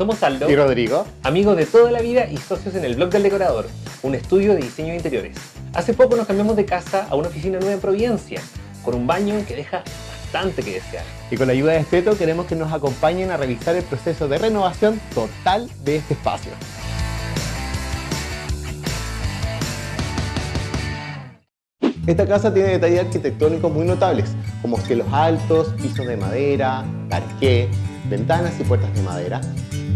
Somos Aldo y Rodrigo, amigos de toda la vida y socios en el blog del decorador, un estudio de diseño de interiores. Hace poco nos cambiamos de casa a una oficina nueva en Providencia, con un baño que deja bastante que desear. Y con la ayuda de Esteto queremos que nos acompañen a revisar el proceso de renovación total de este espacio. Esta casa tiene detalles arquitectónicos muy notables, como cielos altos, pisos de madera, parqué, ventanas y puertas de madera,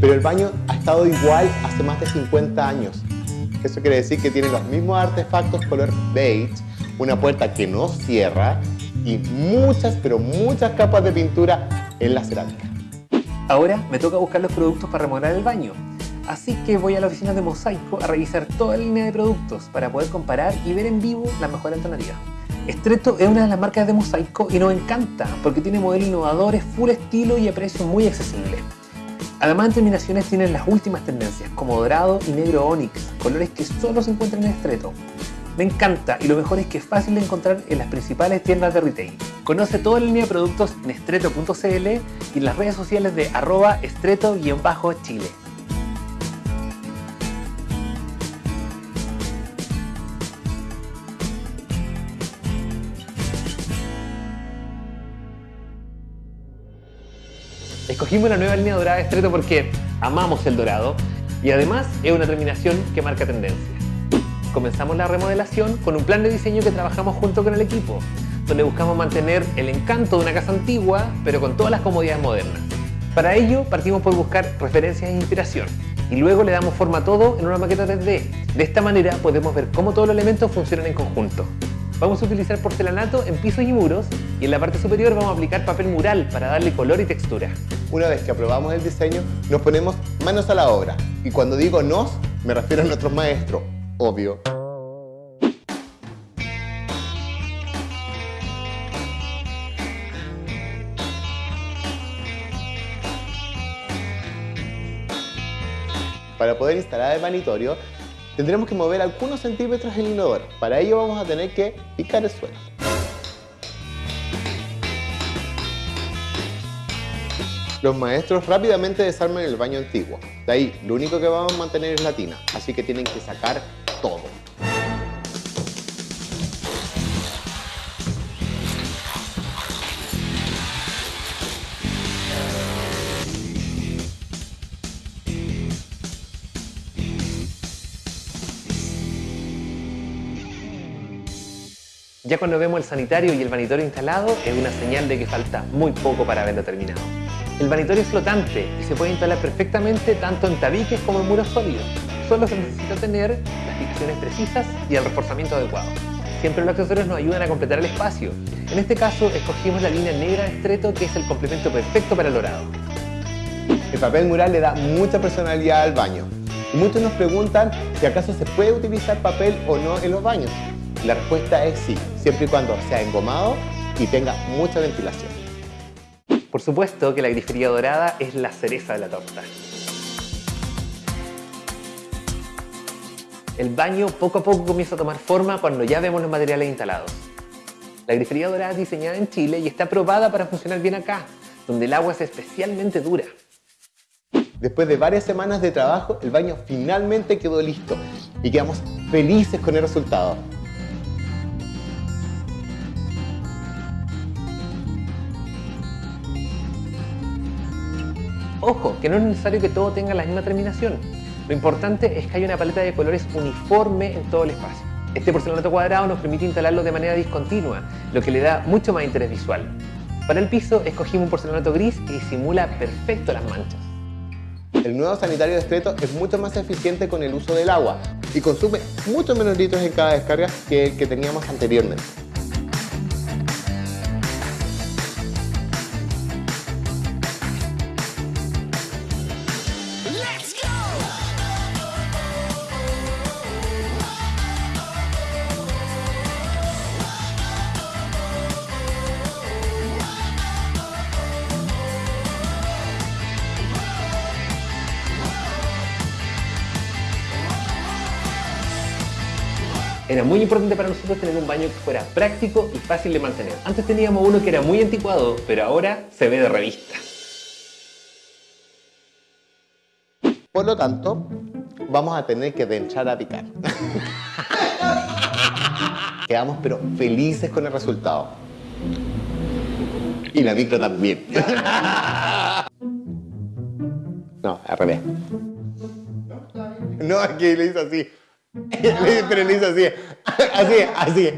pero el baño ha estado igual hace más de 50 años. Eso quiere decir que tiene los mismos artefactos color beige, una puerta que no cierra y muchas, pero muchas capas de pintura en la cerámica. Ahora me toca buscar los productos para remodelar el baño. Así que voy a la oficina de Mosaico a revisar toda la línea de productos para poder comparar y ver en vivo la mejor alternativa. Estreto es una de las marcas de Mosaico y nos encanta porque tiene modelos innovadores, full estilo y a precio muy accesible. Además en terminaciones tienen las últimas tendencias como dorado y negro onyx, colores que solo se encuentran en Estreto. Me encanta y lo mejor es que es fácil de encontrar en las principales tiendas de retail. Conoce toda la línea de productos en estreto.cl y en las redes sociales de arroba estreto-chile. Escogimos la nueva línea dorada de Estreto porque amamos el dorado y además es una terminación que marca tendencia. Comenzamos la remodelación con un plan de diseño que trabajamos junto con el equipo, donde buscamos mantener el encanto de una casa antigua, pero con todas las comodidades modernas. Para ello partimos por buscar referencias e inspiración y luego le damos forma a todo en una maqueta 3D. De esta manera podemos ver cómo todos los elementos funcionan en conjunto. Vamos a utilizar porcelanato en pisos y muros y en la parte superior vamos a aplicar papel mural para darle color y textura. Una vez que aprobamos el diseño, nos ponemos manos a la obra. Y cuando digo nos, me refiero a nuestros maestros, obvio. Para poder instalar el vanitorio, tendremos que mover algunos centímetros el inodoro. Para ello vamos a tener que picar el suelo. Los maestros rápidamente desarman el baño antiguo. De ahí, lo único que vamos a mantener es la tina, así que tienen que sacar todo. Ya cuando vemos el sanitario y el vanitorio instalado es una señal de que falta muy poco para haberlo terminado. El vanitorio es flotante y se puede instalar perfectamente tanto en tabiques como en muros sólidos. Solo se necesita tener las fijaciones precisas y el reforzamiento adecuado. Siempre los accesorios nos ayudan a completar el espacio. En este caso escogimos la línea negra de estreto que es el complemento perfecto para el dorado. El papel mural le da mucha personalidad al baño. Muchos nos preguntan si acaso se puede utilizar papel o no en los baños. La respuesta es sí, siempre y cuando sea engomado y tenga mucha ventilación. Por supuesto que la grifería dorada es la cereza de la torta. El baño poco a poco comienza a tomar forma cuando ya vemos los materiales instalados. La grifería dorada es diseñada en Chile y está probada para funcionar bien acá, donde el agua es especialmente dura. Después de varias semanas de trabajo, el baño finalmente quedó listo y quedamos felices con el resultado. Ojo, que no es necesario que todo tenga la misma terminación. Lo importante es que haya una paleta de colores uniforme en todo el espacio. Este porcelanato cuadrado nos permite instalarlo de manera discontinua, lo que le da mucho más interés visual. Para el piso escogimos un porcelanato gris que disimula perfecto las manchas. El nuevo sanitario discreto es mucho más eficiente con el uso del agua y consume mucho menos litros en cada descarga que el que teníamos anteriormente. Era muy importante para nosotros tener un baño que fuera práctico y fácil de mantener. Antes teníamos uno que era muy anticuado, pero ahora se ve de revista. Por lo tanto, vamos a tener que entrar a picar. Quedamos pero felices con el resultado. Y la micro también. No, al revés. No, aquí le hizo así. Pero le hizo así. Así, así.